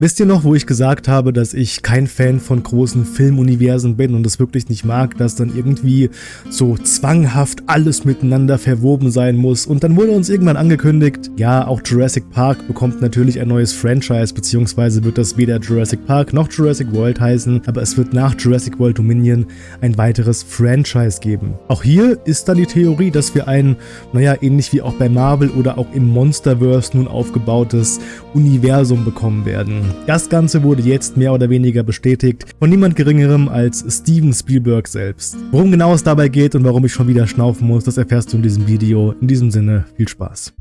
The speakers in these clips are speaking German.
Wisst ihr noch, wo ich gesagt habe, dass ich kein Fan von großen Filmuniversen bin und es wirklich nicht mag, dass dann irgendwie so zwanghaft alles miteinander verwoben sein muss? Und dann wurde uns irgendwann angekündigt, ja, auch Jurassic Park bekommt natürlich ein neues Franchise, beziehungsweise wird das weder Jurassic Park noch Jurassic World heißen, aber es wird nach Jurassic World Dominion ein weiteres Franchise geben. Auch hier ist dann die Theorie, dass wir ein, naja, ähnlich wie auch bei Marvel oder auch im Monsterverse nun aufgebautes Universum bekommen werden. Das Ganze wurde jetzt mehr oder weniger bestätigt von niemand geringerem als Steven Spielberg selbst. Worum genau es dabei geht und warum ich schon wieder schnaufen muss, das erfährst du in diesem Video. In diesem Sinne, viel Spaß.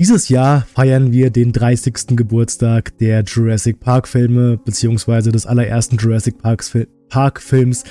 Dieses Jahr feiern wir den 30. Geburtstag der Jurassic Park Filme, beziehungsweise des allerersten Jurassic Park Films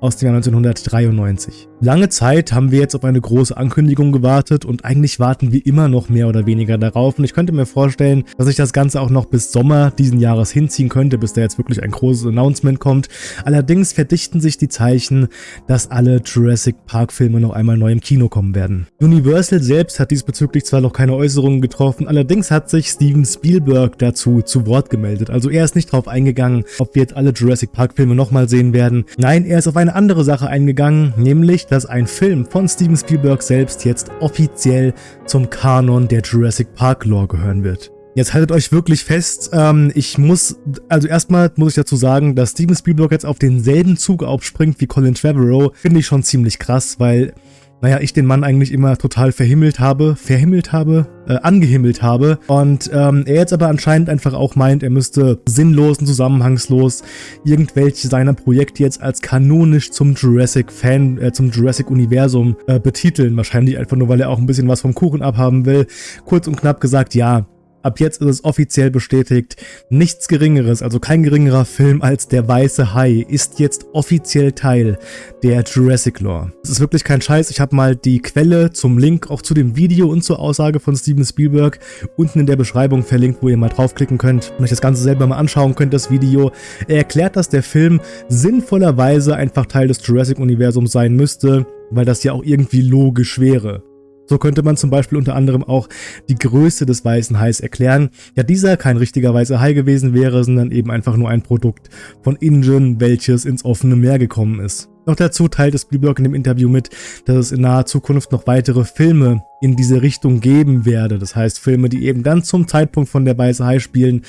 aus dem Jahr 1993. Lange Zeit haben wir jetzt auf eine große Ankündigung gewartet und eigentlich warten wir immer noch mehr oder weniger darauf und ich könnte mir vorstellen, dass sich das Ganze auch noch bis Sommer diesen Jahres hinziehen könnte, bis da jetzt wirklich ein großes Announcement kommt. Allerdings verdichten sich die Zeichen, dass alle Jurassic Park Filme noch einmal neu im Kino kommen werden. Universal selbst hat diesbezüglich zwar noch keine Äußerungen getroffen, allerdings hat sich Steven Spielberg dazu zu Wort gemeldet. Also er ist nicht darauf eingegangen, ob wir jetzt alle Jurassic Park Filme nochmal sehen werden. Nein, er ist auf eine andere Sache eingegangen, nämlich dass ein Film von Steven Spielberg selbst jetzt offiziell zum Kanon der Jurassic Park Lore gehören wird. Jetzt haltet euch wirklich fest, ähm, ich muss, also erstmal muss ich dazu sagen, dass Steven Spielberg jetzt auf denselben Zug aufspringt wie Colin Trevorrow, finde ich schon ziemlich krass, weil naja, ich den Mann eigentlich immer total verhimmelt habe, verhimmelt habe, äh, angehimmelt habe. Und ähm, er jetzt aber anscheinend einfach auch meint, er müsste sinnlos und zusammenhangslos irgendwelche seiner Projekte jetzt als kanonisch zum Jurassic Fan, äh, zum Jurassic Universum äh, betiteln. Wahrscheinlich einfach nur, weil er auch ein bisschen was vom Kuchen abhaben will. Kurz und knapp gesagt, ja, Ab jetzt ist es offiziell bestätigt, nichts geringeres, also kein geringerer Film als Der Weiße Hai ist jetzt offiziell Teil der Jurassic Lore. Das ist wirklich kein Scheiß, ich habe mal die Quelle zum Link auch zu dem Video und zur Aussage von Steven Spielberg unten in der Beschreibung verlinkt, wo ihr mal draufklicken könnt und euch das Ganze selber mal anschauen könnt, das Video. Er erklärt, dass der Film sinnvollerweise einfach Teil des Jurassic-Universums sein müsste, weil das ja auch irgendwie logisch wäre. So könnte man zum Beispiel unter anderem auch die Größe des weißen Hais erklären. Ja, dieser kein richtiger weißer Hai gewesen wäre, sondern eben einfach nur ein Produkt von Ingen, welches ins offene Meer gekommen ist. Noch dazu teilte Spielberg in dem Interview mit, dass es in naher Zukunft noch weitere Filme in diese Richtung geben werde. Das heißt, Filme, die eben dann zum Zeitpunkt von der Weiße Hai spielen,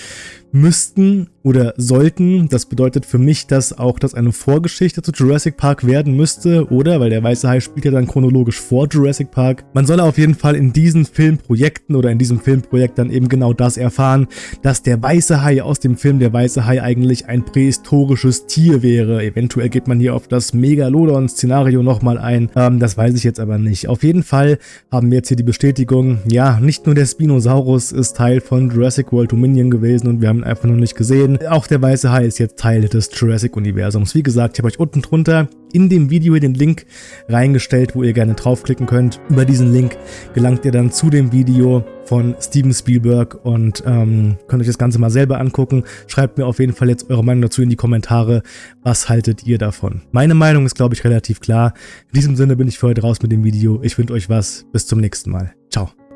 müssten oder sollten. Das bedeutet für mich, dass auch das eine Vorgeschichte zu Jurassic Park werden müsste, oder? Weil der Weiße Hai spielt ja dann chronologisch vor Jurassic Park. Man soll auf jeden Fall in diesen Filmprojekten oder in diesem Filmprojekt dann eben genau das erfahren, dass der Weiße Hai aus dem Film Der Weiße Hai eigentlich ein prähistorisches Tier wäre. Eventuell geht man hier auf das Megalodon-Szenario nochmal ein. Ähm, das weiß ich jetzt aber nicht. Auf jeden Fall haben wir jetzt hier die Bestätigung, ja, nicht nur der Spinosaurus ist Teil von Jurassic World Dominion gewesen und wir haben ihn einfach noch nicht gesehen. Auch der weiße Hai ist jetzt Teil des Jurassic-Universums. Wie gesagt, ich habe euch unten drunter in dem Video den Link reingestellt, wo ihr gerne draufklicken könnt. Über diesen Link gelangt ihr dann zu dem Video von Steven Spielberg und ähm, könnt euch das Ganze mal selber angucken. Schreibt mir auf jeden Fall jetzt eure Meinung dazu in die Kommentare. Was haltet ihr davon? Meine Meinung ist, glaube ich, relativ klar. In diesem Sinne bin ich für heute raus mit dem Video. Ich wünsche euch was. Bis zum nächsten Mal. Ciao.